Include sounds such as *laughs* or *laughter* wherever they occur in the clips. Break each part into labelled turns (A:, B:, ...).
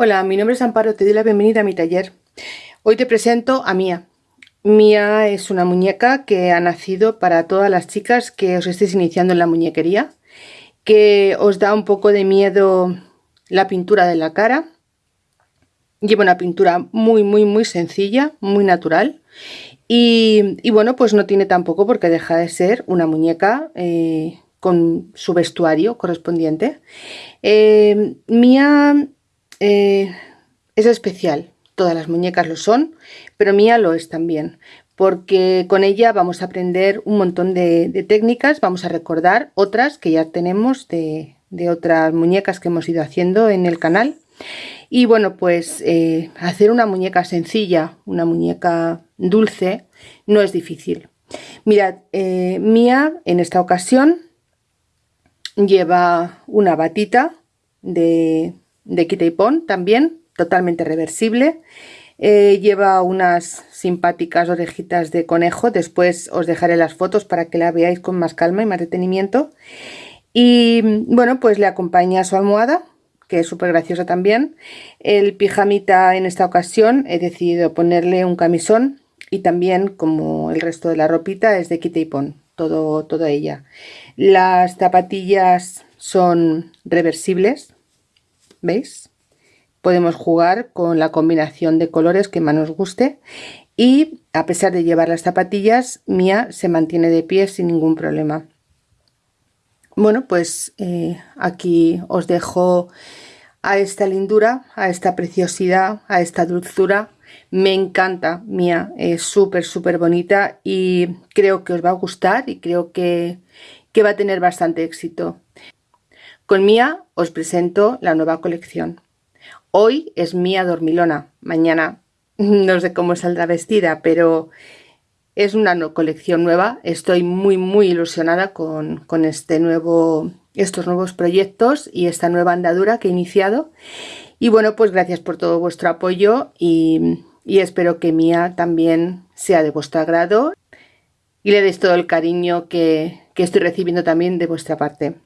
A: Hola, mi nombre es Amparo, te doy la bienvenida a mi taller. Hoy te presento a Mía. Mía es una muñeca que ha nacido para todas las chicas que os estéis iniciando en la muñequería, que os da un poco de miedo la pintura de la cara. Lleva una pintura muy, muy, muy sencilla, muy natural. Y, bueno, pues no tiene tampoco porque deja de ser una muñeca eh, con su vestuario correspondiente. Eh, Mía eh, es especial, todas las muñecas lo son, pero Mía lo es también, porque con ella vamos a aprender un montón de, técnicas, vamos a recordar otras que ya tenemos de, otras muñecas que hemos ido haciendo en el canal. Y bueno, pues eh, hacer una muñeca sencilla, una muñeca dulce, no es difícil. Mirad, eh, Mía en esta ocasión lleva una batita de, de quita y pon también, totalmente reversible. Eh, lleva unas simpáticas orejitas de conejo, después os dejaré las fotos para que la veáis con más calma y más detenimiento. Y bueno, pues le acompaña su almohada, que es súper graciosa también. El pijamita en esta ocasión he decidido ponerle un camisón y también como el resto de la ropita es de quita y pon, todo, toda ella. Las zapatillas son reversibles, ¿veis? Podemos jugar con la combinación de colores que más nos guste y a pesar de llevar las zapatillas, Mía se mantiene de pie sin ningún problema. Bueno, pues eh, aquí os dejo a esta lindura, a esta preciosidad, a esta dulzura. Me encanta, Mía, es súper, súper bonita y creo que os va a gustar y creo que, que va a tener bastante éxito. Con Mía os presento la nueva colección. Hoy es Mía Dormilona, mañana *laughs* no sé cómo saldrá vestida, pero es una colección nueva. Estoy muy muy ilusionada con, este nuevo, estos nuevos proyectos y esta nueva andadura que he iniciado. Y bueno, pues gracias por todo vuestro apoyo y, espero que Mía también sea de vuestro agrado y le deis todo el cariño que estoy recibiendo también de vuestra parte.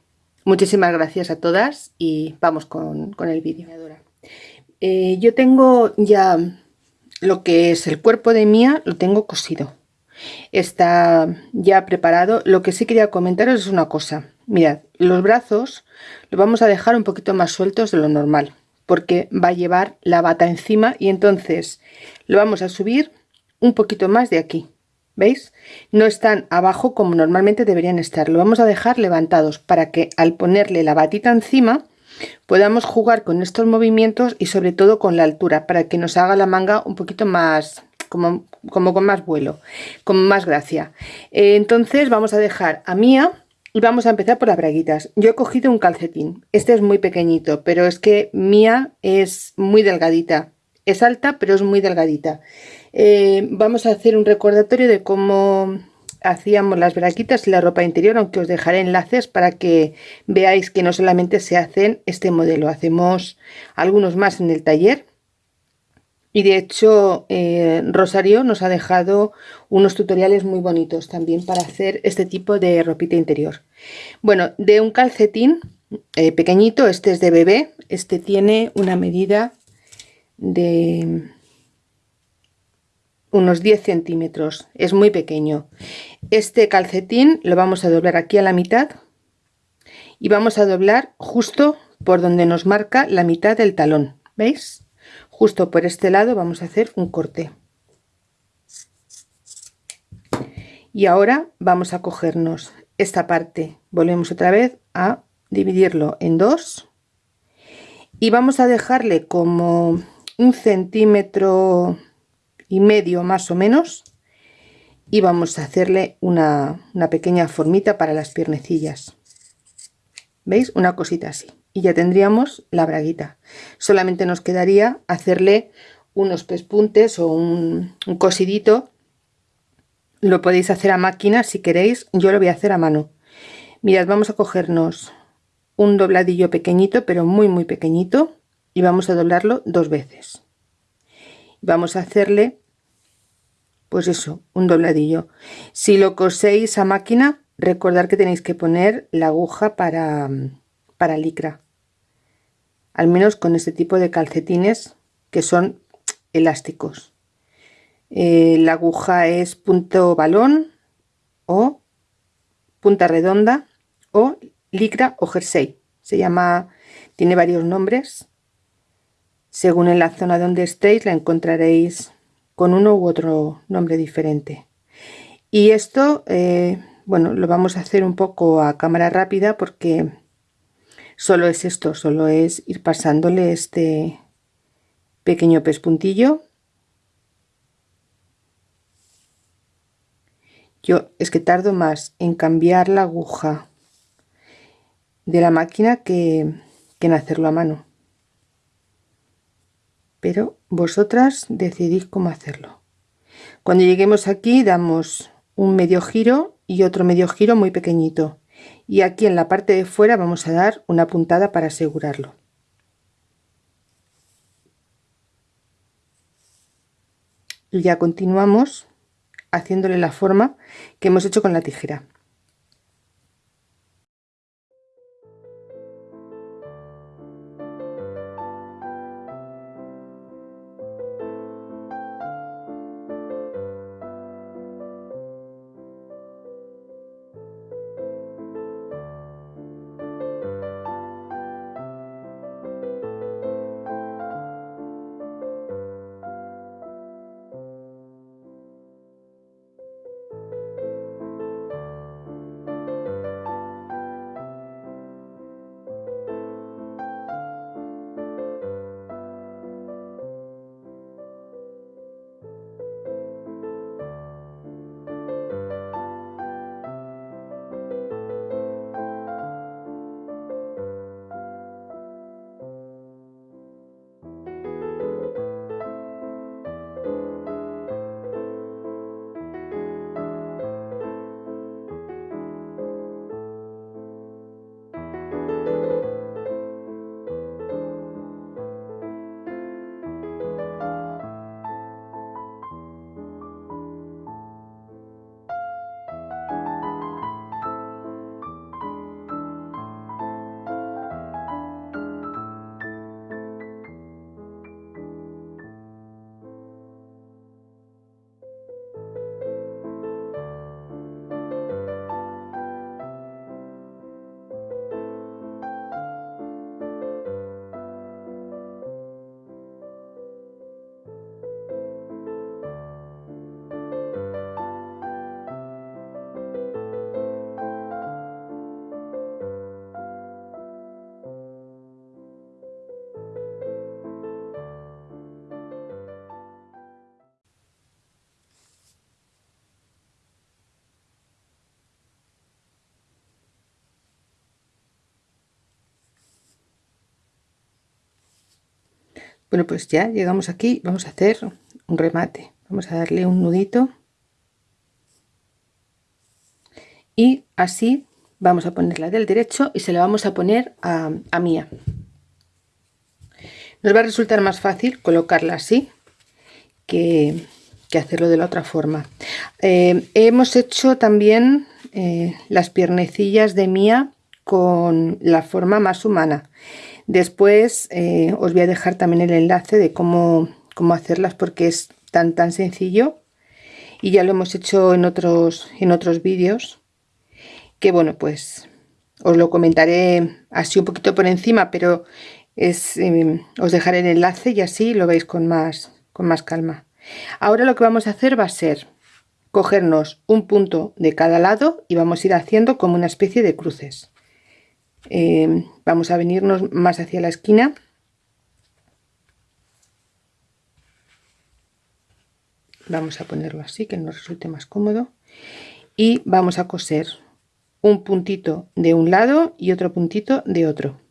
A: Muchísimas gracias a todas y vamos con, el vídeo. Eh, yo tengo ya lo que es el cuerpo de Mía, lo tengo cosido. Está ya preparado. Lo que sí quería comentaros es una cosa. Mirad, los brazos los vamos a dejar un poquito más sueltos de lo normal porque va a llevar la bata encima y entonces lo vamos a subir un poquito más de aquí ¿Veis? No están abajo como normalmente deberían estar. Lo vamos a dejar levantados para que al ponerle la batita encima podamos jugar con estos movimientos y sobre todo con la altura para que nos haga la manga un poquito más como, con más vuelo, con más gracia. Eh, entonces vamos a dejar a Mía y vamos a empezar por las braguitas. Yo he cogido un calcetín. Este es muy pequeñito, pero es que Mía es muy delgadita. Es alta, pero es muy delgadita. Eh, vamos a hacer un recordatorio de cómo hacíamos las braquitas y la ropa interior, aunque os dejaré enlaces para que veáis que no solamente se hacen este modelo, hacemos algunos más en el taller. Y de hecho eh, Rosario nos ha dejado unos tutoriales muy bonitos también para hacer este tipo de ropita interior. Bueno, de un calcetín eh, pequeñito, este es de bebé, este tiene una medida de unos 10 centímetros, es muy pequeño. Este calcetín lo vamos a doblar aquí a la mitad y vamos a doblar justo por donde nos marca la mitad del talón, ¿veis? Justo por este lado vamos a hacer un corte. Y ahora vamos a cogernos esta parte, volvemos otra vez a dividirlo en dos y vamos a dejarle como un centímetro y medio más o menos y vamos a hacerle una, pequeña formita para las piernecillas. Veis una cosita así. Y ya tendríamos la braguita. Solamente nos quedaría hacerle unos pespuntes o un, un cosidito. Lo podéis hacer a máquina si queréis. Yo lo voy a hacer a mano. Mirad vamos a cogernos un dobladillo pequeñito pero muy muy pequeñito y vamos a doblarlo dos veces. Vamos a hacerle pues eso, un dobladillo. Si lo coséis a máquina, recordad que tenéis que poner la aguja para, para licra. al menos con este tipo de calcetines que son elásticos eh, la aguja es punto balón o punta redonda o licra o jersey se llama tiene varios nombres según en la zona donde estéis la encontraréis con uno u otro nombre diferente. Y esto eh, bueno lo vamos a hacer un poco a cámara rápida porque solo es esto solo es ir pasándole este pequeño pespuntillo. Yo es que tardo más en cambiar la aguja de la máquina que, que en hacerlo a mano pero vosotras decidís cómo hacerlo. Cuando lleguemos aquí damos un medio giro y otro medio giro muy pequeñito. Y aquí en la parte de fuera vamos a dar una puntada para asegurarlo. Y ya continuamos haciéndole la forma que hemos hecho con la tijera bueno pues ya llegamos aquí vamos a hacer un remate. Vamos a darle un nudito. Y así vamos a ponerla del derecho y se la vamos a poner a, mía. Nos va a resultar más fácil colocarla así que, hacerlo de la otra forma. Eh, hemos hecho también eh, las piernecillas de mía con la forma más humana Después eh, os voy a dejar también el enlace de cómo, cómo hacerlas porque es tan tan sencillo y ya lo hemos hecho en otros, en otros vídeos que bueno pues os lo comentaré así un poquito por encima pero em, os dejaré el enlace y así lo veis con más, con más calma. Ahora lo que vamos a hacer va a ser cogernos un punto de cada lado y vamos a ir haciendo como una especie de cruces. Eh, vamos a venirnos más hacia la esquina. Vamos a ponerlo así que nos resulte más cómodo. Y vamos a coser un puntito de un lado y otro puntito de otro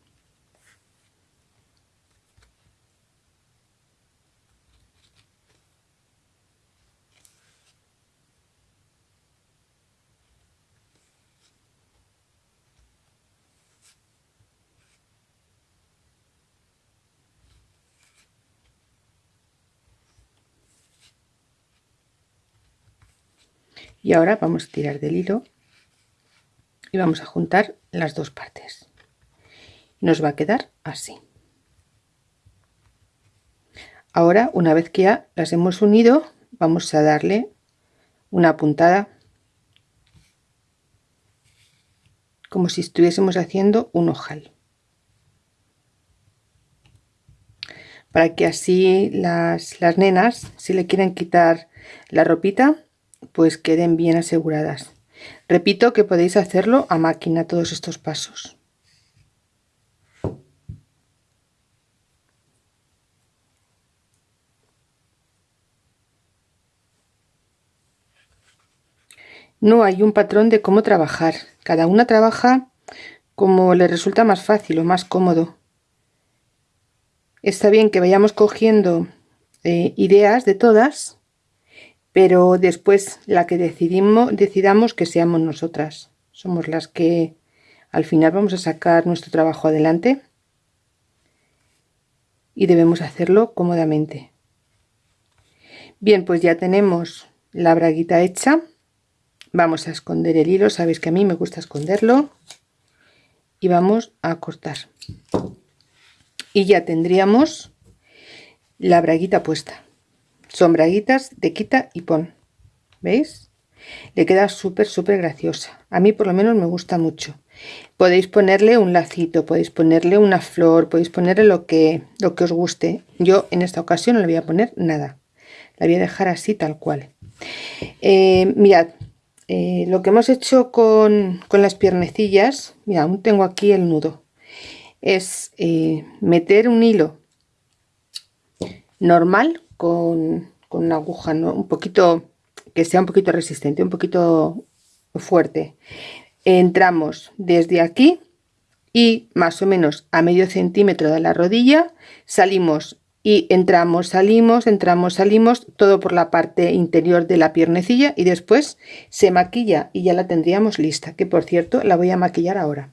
A: y ahora vamos a tirar del hilo y vamos a juntar las dos partes. Nos va a quedar así. Ahora una vez que ya las hemos unido vamos a darle una puntada como si estuviésemos haciendo un ojal. Para que así las, las nenas si le quieren quitar la ropita pues queden bien aseguradas repito que podéis hacerlo a máquina todos estos pasos No hay un patrón de cómo trabajar. Cada una trabaja como le resulta más fácil o más cómodo. Está bien que vayamos cogiendo eh, ideas de todas, pero después la que decidimos, decidamos que seamos nosotras. Somos las que al final vamos a sacar nuestro trabajo adelante y debemos hacerlo cómodamente. Bien, pues ya tenemos la braguita hecha. Vamos a esconder el hilo. Sabéis que a mí me gusta esconderlo. Y vamos a cortar. Y ya tendríamos la braguita puesta son braguitas de quita y pon veis le queda súper súper graciosa. A mí por lo menos me gusta mucho. Podéis ponerle un lacito podéis ponerle una flor podéis ponerle lo que lo que os guste. Yo en esta ocasión no le voy a poner nada. La voy a dejar así tal cual. Eh, mirad eh, lo que hemos hecho con, las piernecillas, mira, aún tengo aquí el nudo, es eh, meter un hilo normal con, una aguja un poquito que sea un poquito resistente, un poquito fuerte. Entramos desde aquí y más o menos a medio centímetro de la rodilla salimos y entramos, salimos, entramos, salimos, todo por la parte interior de la piernecilla y después se maquilla y ya la tendríamos lista, que por cierto la voy a maquillar ahora.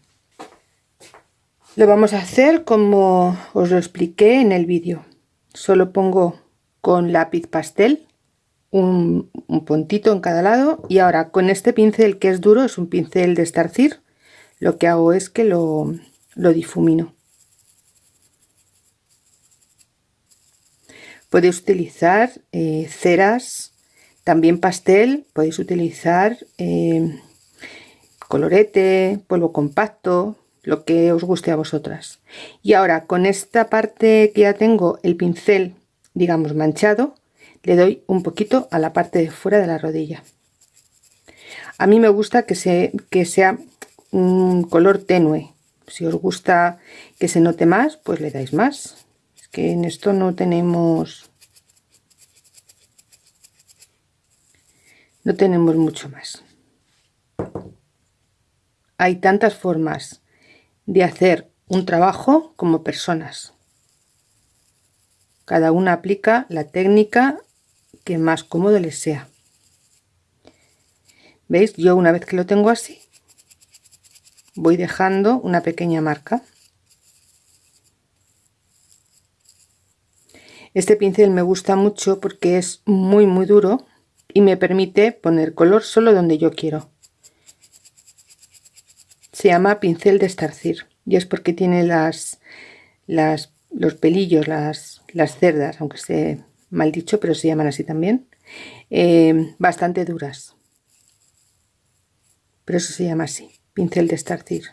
A: Lo vamos a hacer como os lo expliqué en el vídeo. Solo pongo con lápiz pastel un, un, puntito en cada lado y ahora con este pincel que es duro, es un pincel de estarcir, lo que hago es que lo, lo difumino. Podéis utilizar eh, ceras, también pastel, podéis utilizar eh, colorete, polvo compacto, lo que os guste a vosotras. Y ahora con esta parte que ya tengo el pincel, digamos manchado, le doy un poquito a la parte de fuera de la rodilla. A mí me gusta que, se, que sea un color tenue. Si os gusta que se note más, pues le dais más que en esto no tenemos no tenemos mucho más hay tantas formas de hacer un trabajo como personas cada una aplica la técnica que más cómodo les sea. Veis yo una vez que lo tengo así voy dejando una pequeña marca. Este pincel me gusta mucho porque es muy muy duro y me permite poner color solo donde yo quiero. Se llama pincel de estarcir y es porque tiene las, las los pelillos, las, las cerdas, aunque esté mal dicho, pero se llaman así también, eh, bastante duras. Pero eso se llama así, pincel de estarcir.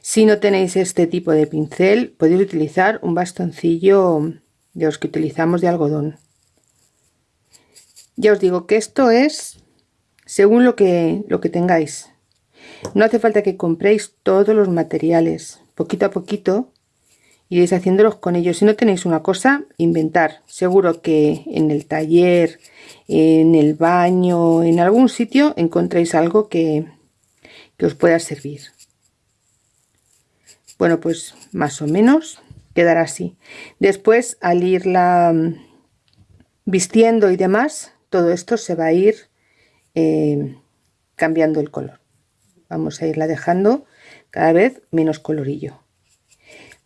A: Si no tenéis este tipo de pincel, podéis utilizar un bastoncillo de los que utilizamos de algodón. Ya os digo que esto es según lo que, lo que tengáis. No hace falta que compréis todos los materiales. Poquito a poquito iréis haciéndolos con ellos. Si no tenéis una cosa, inventar. Seguro que en el taller, en el baño, en algún sitio encontréis algo que, que os pueda servir. Bueno, pues más o menos quedará así. Después, al irla mm, vistiendo y demás, todo esto se va a ir eh, cambiando el color. Vamos a irla dejando cada vez menos colorillo.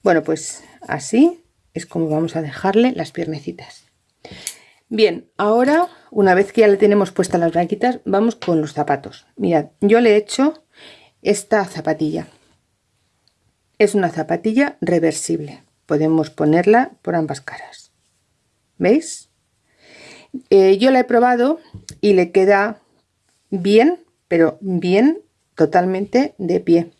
A: Bueno, pues así es como vamos a dejarle las piernecitas. Bien, ahora, una vez que ya le tenemos puestas las braquitas, vamos con los zapatos. Mirad, yo le he hecho esta zapatilla es una zapatilla reversible. Podemos ponerla por ambas caras. ¿veis? Eh, yo la he probado y le queda bien, pero bien totalmente de pie.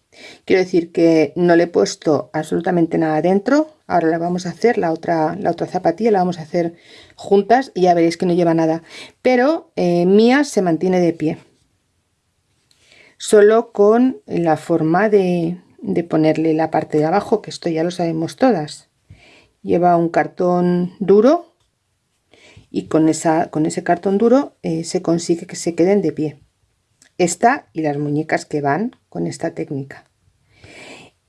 A: Quiero decir que no le he puesto absolutamente nada dentro. Ahora la vamos a hacer, la otra, la otra zapatilla la vamos a hacer juntas y ya veréis que no lleva nada. Pero eh, mía se mantiene de pie. Solo con la forma de, de ponerle la parte de abajo, que esto ya lo sabemos todas. Lleva un cartón duro y con, esa, con ese cartón duro eh, se consigue que se queden de pie. Esta y las muñecas que van con esta técnica.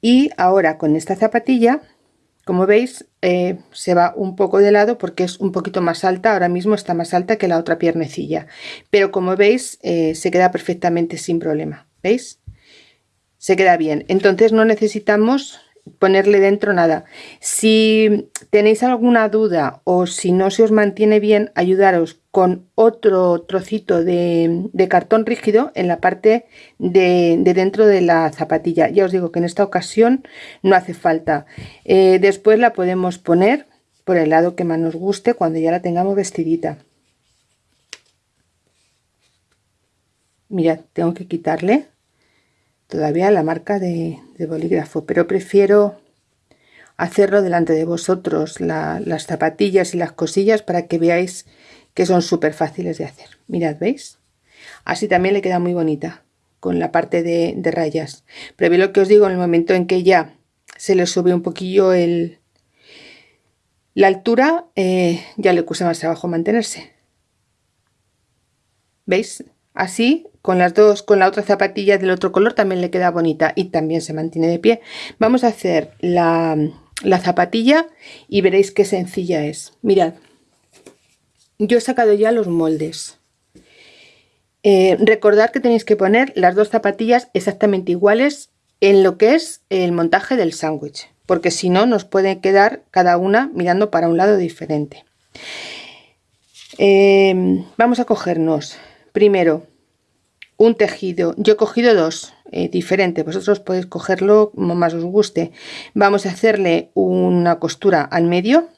A: Y ahora con esta zapatilla, como veis, eh, se va un poco de lado porque es un poquito más alta. Ahora mismo está más alta que la otra piernecilla. Pero como veis, eh, se queda perfectamente sin problema. ¿Veis? Se queda bien. Entonces no necesitamos ponerle dentro nada. Si tenéis alguna duda o si no se os mantiene bien, ayudaros con otro trocito de, cartón rígido en la parte de, dentro de la zapatilla. Ya os digo que en esta ocasión no hace falta. Eh, después la podemos poner por el lado que más nos guste cuando ya la tengamos vestidita. Mirad, tengo que quitarle todavía la marca de, bolígrafo, pero prefiero hacerlo delante de vosotros, las zapatillas y las cosillas para que veáis que son súper fáciles de hacer. Mirad, ¿veis? Así también le queda muy bonita con la parte de, rayas. Pero lo que os digo, en el momento en que ya se le sube un poquillo el, la altura, eh, ya le cuesta más trabajo mantenerse. ¿Veis? Así con las dos, con la otra zapatilla del otro color también le queda bonita y también se mantiene de pie. Vamos a hacer la, zapatilla y veréis qué sencilla es. Mirad, yo he sacado ya los moldes. Eh, recordad que tenéis que poner las dos zapatillas exactamente iguales en lo que es el montaje del sándwich, porque si no nos puede quedar cada una mirando para un lado diferente. Eh, vamos a cogernos primero un tejido. Yo he cogido dos eh, diferentes vosotros podéis cogerlo como más os guste. Vamos a hacerle una costura al medio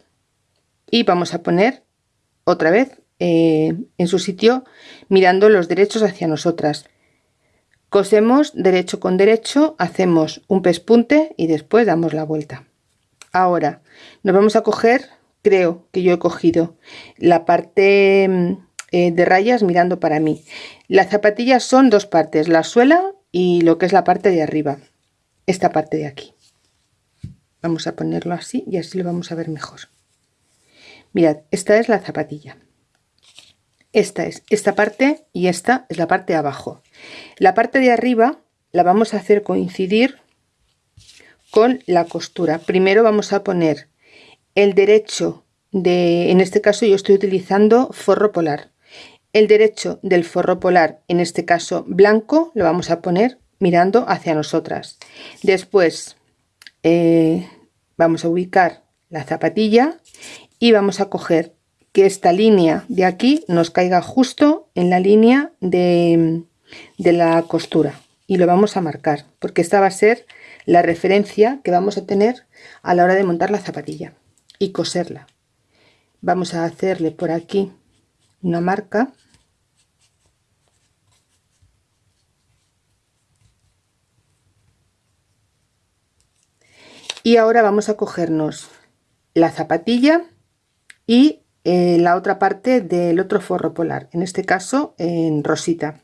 A: y vamos a poner otra vez eh, en su sitio mirando los derechos hacia nosotras. Cosemos derecho con derecho hacemos un pespunte y después damos la vuelta. Ahora nos vamos a coger creo que yo he cogido la parte mm, eh, de rayas mirando para mí. Las zapatillas son dos partes, la suela y lo que es la parte de arriba. Esta parte de aquí. Vamos a ponerlo así y así lo vamos a ver mejor. Mirad, esta es la zapatilla. Esta es esta parte y esta es la parte de abajo. La parte de arriba la vamos a hacer coincidir con la costura. Primero vamos a poner el derecho de, en este caso yo estoy utilizando forro polar el derecho del forro polar, en este caso blanco, lo vamos a poner mirando hacia nosotras. Después eh, vamos a ubicar la zapatilla y vamos a coger que esta línea de aquí nos caiga justo en la línea de, de la costura y lo vamos a marcar porque esta va a ser la referencia que vamos a tener a la hora de montar la zapatilla y coserla. Vamos a hacerle por aquí una marca. Y ahora vamos a cogernos la zapatilla y eh, la otra parte del otro forro polar en este caso en rosita.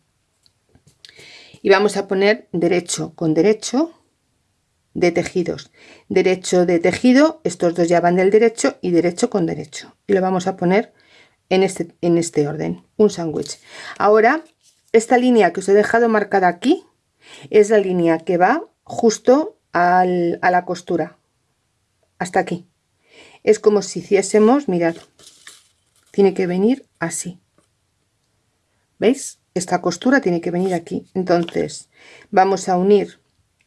A: Y vamos a poner derecho con derecho de tejidos. Derecho de tejido estos dos ya van del derecho y derecho con derecho. Y lo vamos a poner en este, en este orden, un sándwich. Ahora, esta línea que os he dejado marcada aquí es la línea que va justo a la costura, hasta aquí. Es como si hiciésemos, mirad, tiene que venir así. ¿Veis? Esta costura tiene que venir aquí. Entonces, vamos a unir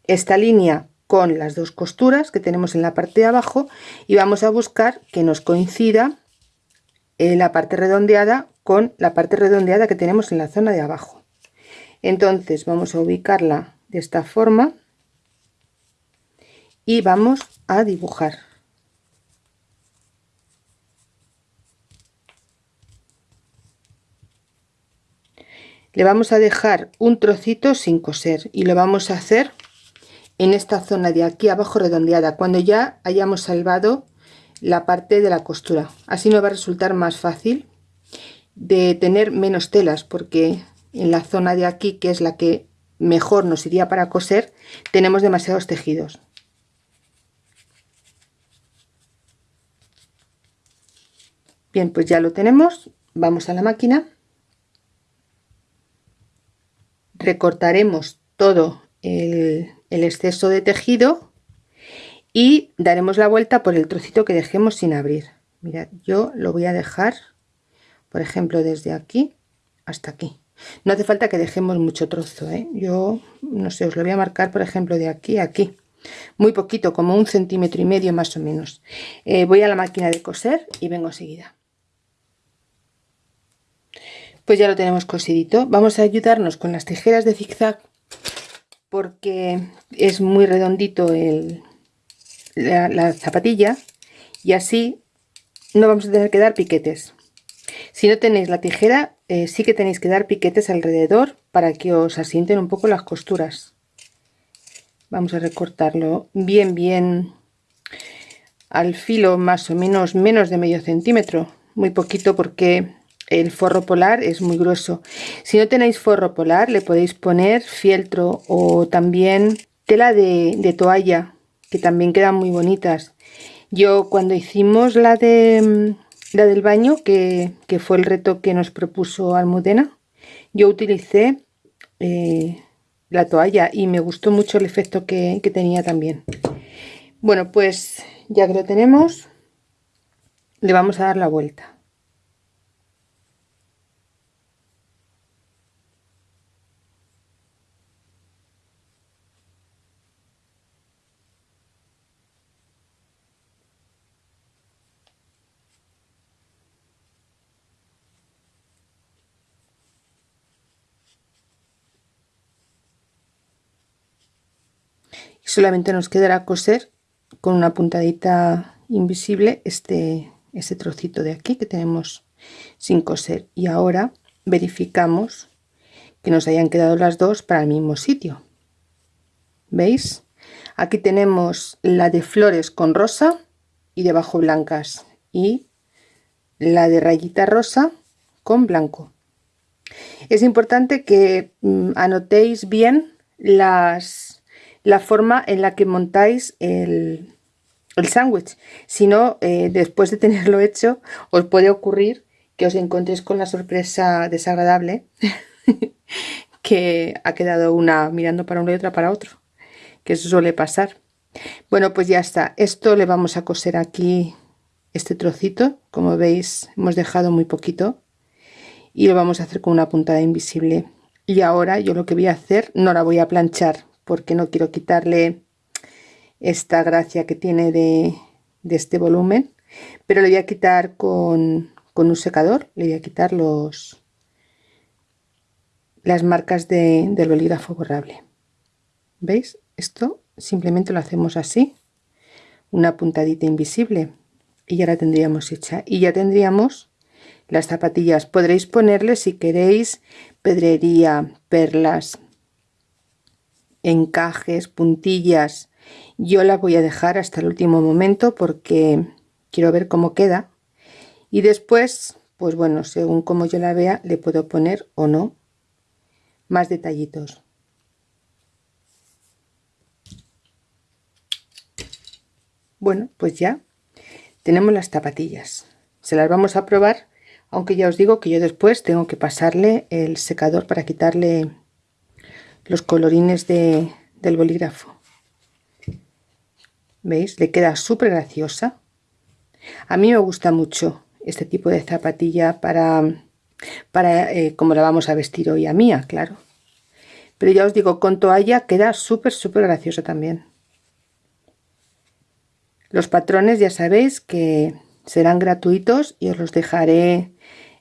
A: esta línea con las dos costuras que tenemos en la parte de abajo y vamos a buscar que nos coincida eh, la parte redondeada con la parte redondeada que tenemos en la zona de abajo. Entonces vamos a ubicarla de esta forma y vamos a dibujar. Le vamos a dejar un trocito sin coser y lo vamos a hacer en esta zona de aquí abajo redondeada cuando ya hayamos salvado la parte de la costura. Así nos va a resultar más fácil de tener menos telas porque en la zona de aquí que es la que mejor nos iría para coser tenemos demasiados tejidos. Bien pues ya lo tenemos. Vamos a la máquina. Recortaremos todo el, exceso de tejido y daremos la vuelta por el trocito que dejemos sin abrir. Mirad yo lo voy a dejar por ejemplo desde aquí hasta aquí. No hace falta que dejemos mucho trozo ¿eh? yo no sé os lo voy a marcar por ejemplo de aquí a aquí. Muy poquito como un centímetro y medio más o menos. Eh, voy a la máquina de coser y vengo enseguida. Pues ya lo tenemos cosidito. Vamos a ayudarnos con las tijeras de zigzag porque es muy redondito el, la, zapatilla y así no vamos a tener que dar piquetes. Si no tenéis la tijera eh, sí que tenéis que dar piquetes alrededor para que os asienten un poco las costuras. Vamos a recortarlo bien bien al filo más o menos menos de medio centímetro. Muy poquito porque el forro polar es muy grueso. Si no tenéis forro polar le podéis poner fieltro o también tela de, toalla que también quedan muy bonitas. Yo cuando hicimos la de la del baño que, fue el reto que nos propuso Almudena yo utilicé eh, la toalla y me gustó mucho el efecto que, que tenía también. Bueno pues ya que lo tenemos le vamos a dar la vuelta solamente nos quedará coser con una puntadita invisible este, este trocito de aquí que tenemos sin coser. Y ahora verificamos que nos hayan quedado las dos para el mismo sitio. Veis aquí tenemos la de flores con rosa y debajo blancas. Y la de rayita rosa con blanco. Es importante que mm, anotéis bien las la forma en la que montáis el, el sándwich. Si no, eh, después de tenerlo *laughs* hecho, os puede ocurrir que os encontréis con la sorpresa desagradable *laughs* que ha quedado una mirando para uno y otra para otro, que eso suele pasar. Bueno, pues ya está. Esto le vamos a coser aquí este trocito. Como veis, hemos dejado muy poquito. Y lo vamos a hacer con una puntada invisible. Y ahora yo lo que voy a hacer, no la voy a planchar porque no quiero quitarle esta gracia que tiene de, este volumen pero le voy a quitar con, un secador le voy a quitar los las marcas del bolígrafo borrable. Veis esto simplemente lo hacemos así una puntadita invisible y ya la tendríamos hecha. Y ya tendríamos las zapatillas. Podréis ponerle si queréis pedrería perlas encajes, puntillas, yo la voy a dejar hasta el último momento porque quiero ver cómo queda y después, pues bueno, según como yo la vea, le puedo poner o no más detallitos. Bueno, pues ya tenemos las zapatillas. Se las vamos a probar, aunque ya os digo que yo después tengo que pasarle el secador para quitarle los colorines de, del bolígrafo. ¿Veis? Le queda súper graciosa. A mí me gusta mucho este tipo de zapatilla para, para eh, como la vamos a vestir hoy a mía, claro. Pero ya os digo, con toalla queda súper, súper graciosa también. Los patrones ya sabéis que serán gratuitos y os los dejaré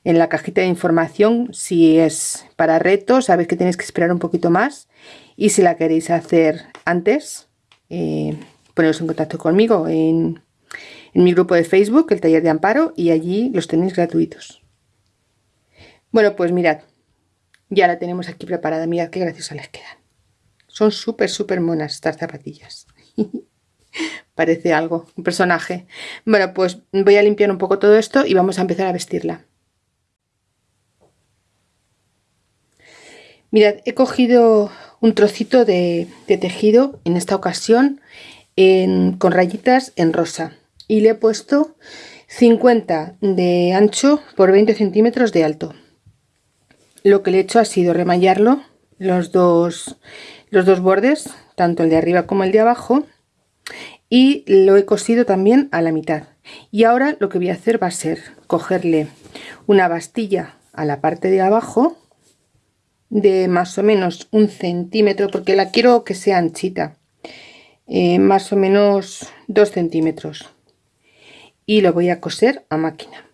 A: en la cajita de información si es para retos, sabéis que tenéis que esperar un poquito más y si la queréis hacer antes, eh, poneros en contacto conmigo en, en mi grupo de Facebook, el taller de amparo, y allí los tenéis gratuitos. Bueno, pues mirad, ya la tenemos aquí preparada mirad qué graciosa les quedan. Son súper súper monas estas zapatillas. *laughs* Parece algo un personaje. Bueno pues voy a limpiar un poco todo esto y vamos a empezar a vestirla mirad he cogido un trocito de, tejido en esta ocasión con rayitas en rosa y le he puesto 50 de ancho por 20 centímetros de alto. Lo que le he hecho ha sido remallarlo los dos los dos bordes tanto el de arriba como el de abajo y lo he cosido también a la mitad. Y ahora lo que voy a hacer va a ser cogerle una bastilla a la parte de abajo de más o menos un centímetro porque la quiero que sea anchita eh, más o menos dos centímetros. Y lo voy a coser a máquina.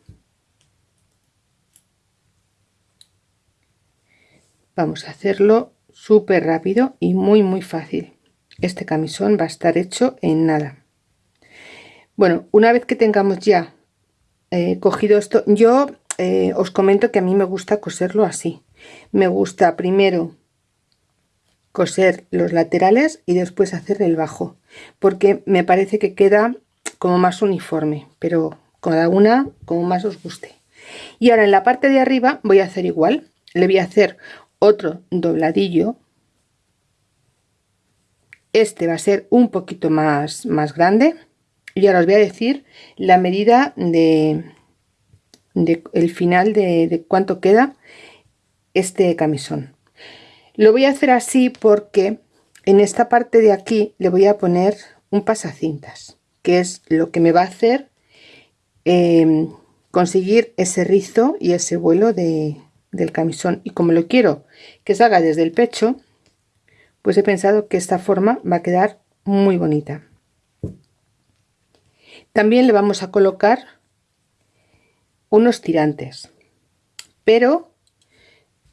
A: Vamos a hacerlo súper rápido y muy muy fácil. Este camisón va a estar hecho en nada. Bueno una vez que tengamos ya eh, cogido esto yo eh, os comento que a mí me gusta coserlo así me gusta primero coser los laterales y después hacer el bajo porque me parece que queda como más uniforme pero cada una como más os guste. Y ahora en la parte de arriba voy a hacer igual le voy a hacer otro dobladillo. Este va a ser un poquito más más grande. Y ahora os voy a decir la medida de, el final de, de cuánto queda este camisón. Lo voy a hacer así porque en esta parte de aquí le voy a poner un pasacintas que es lo que me va a hacer em, conseguir ese rizo y ese vuelo de, del camisón. Y como lo quiero que salga desde el pecho pues he pensado que esta forma va a quedar muy bonita. También le vamos a colocar unos tirantes pero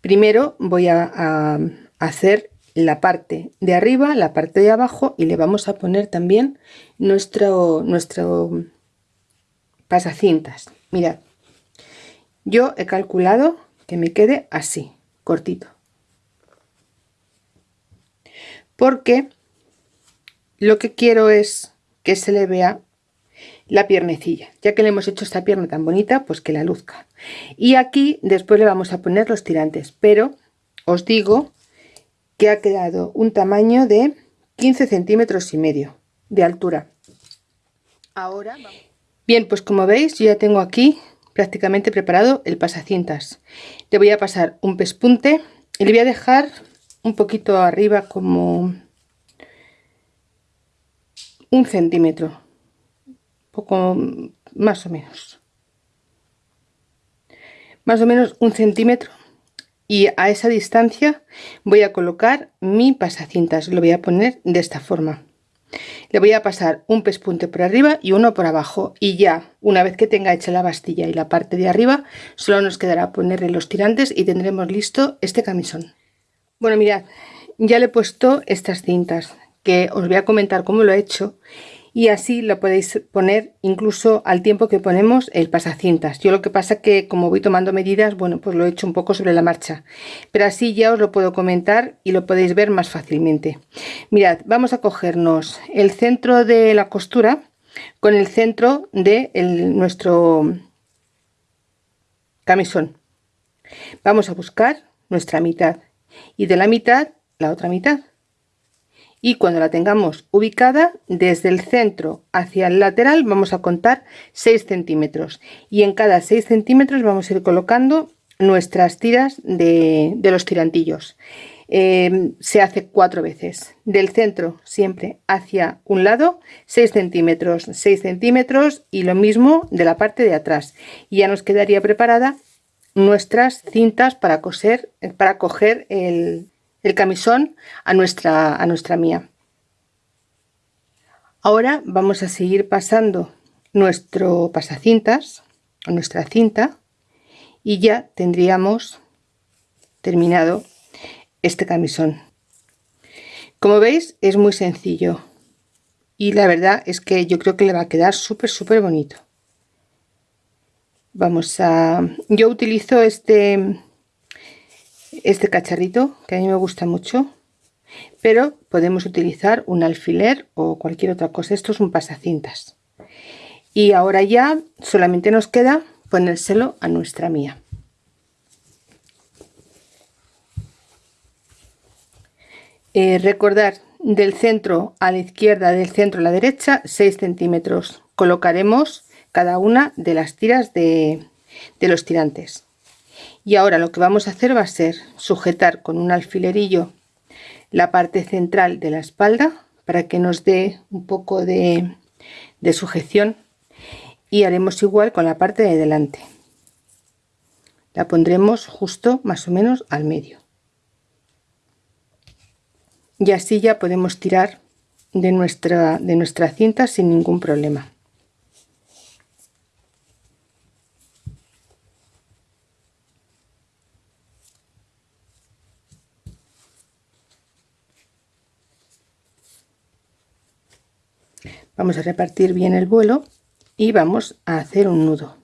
A: primero voy a, hacer la parte de arriba la parte de abajo y le vamos a poner también nuestro nuestro pasacintas. Mirad yo he calculado que me quede así cortito. Porque lo que quiero es que se le vea la piernecilla. Ya que le hemos hecho esta pierna tan bonita pues que la luzca. Y aquí después le vamos a poner los tirantes. Pero os digo que ha quedado un tamaño de 15 centímetros y medio de altura. Ahora bien pues como veis yo ya tengo aquí prácticamente preparado el pasacintas. Le voy a pasar un pespunte y le voy a dejar un poquito arriba como un centímetro poco más o menos. Más o menos un centímetro. Y a esa distancia voy a colocar mi pasacintas. Lo voy a poner de esta forma. Le voy a pasar un pespunte por arriba y uno por abajo. Y ya una vez que tenga hecha la bastilla y la parte de arriba solo nos quedará ponerle los tirantes y tendremos listo este camisón. Bueno mirad ya le he puesto estas cintas que os voy a comentar cómo lo he hecho y así lo podéis poner incluso al tiempo que ponemos el pasacintas. Yo lo que pasa que como voy tomando medidas, bueno, pues lo he hecho un poco sobre la marcha, pero así ya os lo puedo comentar y lo podéis ver más fácilmente. Mirad, vamos a cogernos el centro de la costura con el centro de nuestro camisón. Vamos a buscar nuestra mitad y de la mitad la otra mitad y cuando la tengamos ubicada desde el centro hacia el lateral vamos a contar 6 centímetros. Y en cada 6 centímetros vamos a ir colocando nuestras tiras de, los tirantillos. Em, se hace cuatro veces. Del centro siempre hacia un lado 6 centímetros 6 centímetros y lo mismo de la parte de atrás. Y ya nos quedaría preparada nuestras cintas para coser para coger el, el camisón a nuestra, a nuestra mía. Ahora vamos a seguir pasando nuestro pasacintas, a nuestra cinta, y ya tendríamos terminado este camisón. Como veis es muy sencillo y la verdad es que yo creo que le va a quedar súper súper bonito. Vamos a... yo utilizo este este cacharrito que a mí me gusta mucho pero podemos utilizar un alfiler o cualquier otra cosa. Esto es un pasacintas. Y ahora ya solamente nos queda ponérselo a nuestra mía. Eh, recordar del centro a la izquierda del centro a la derecha 6 centímetros. Colocaremos cada una de las tiras de, de los tirantes y ahora lo que vamos a hacer va a ser sujetar con un alfilerillo la parte central de la espalda para que nos dé un poco de, de sujeción y haremos igual con la parte de delante. La pondremos justo más o menos al medio. Y así ya podemos tirar de nuestra de nuestra cinta sin ningún problema vamos a repartir bien el vuelo y vamos a hacer un nudo.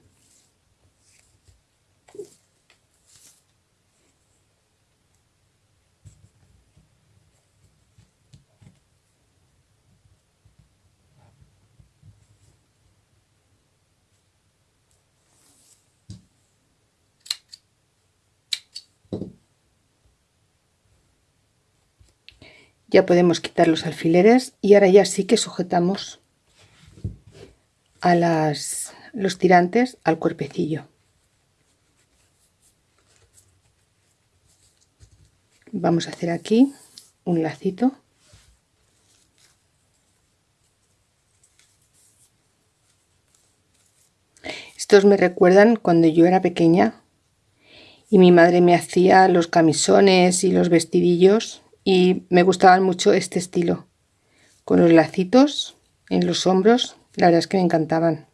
A: Ya podemos quitar los alfileres y ahora ya sí que sujetamos a los tirantes al cuerpecillo. Vamos a hacer aquí un lacito. Estos me recuerdan cuando yo era pequeña y mi madre me hacía los camisones y los vestidillos y me gustaban mucho este estilo con los lacitos en los hombros la verdad es que me encantaban.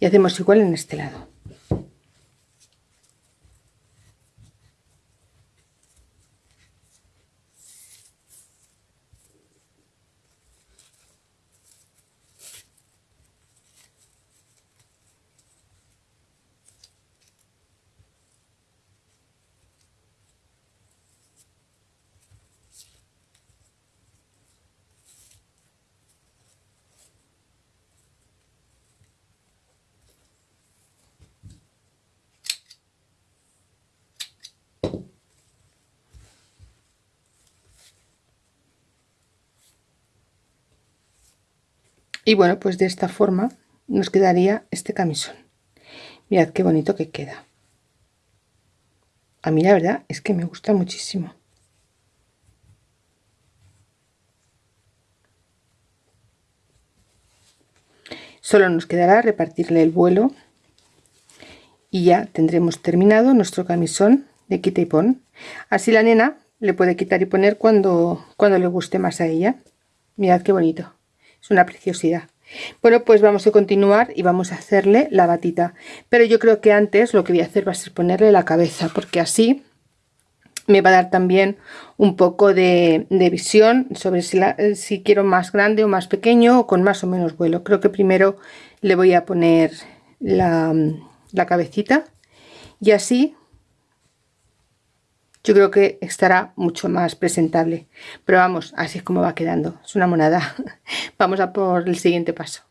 A: Y hacemos igual en este lado. Y bueno pues de esta forma nos quedaría este camisón. Mirad qué bonito que queda. A mí la verdad es que me gusta muchísimo. Solo nos quedará repartirle el vuelo y ya tendremos terminado nuestro camisón de quita y pon. Así la nena le puede quitar y poner cuando cuando le guste más a ella. Mirad qué bonito es una preciosidad. Bueno pues vamos a continuar y vamos a hacerle la batita. Pero yo creo que antes lo que voy a hacer va a ser ponerle la cabeza porque así me va a dar también un poco de, visión sobre si, si, quiero más grande o más pequeño o con más o menos vuelo. Creo que primero le voy a poner la, la cabecita y así yo creo que estará mucho más presentable. Pero vamos así es como va quedando. Es una monada. *laughs* Vamos a por el siguiente paso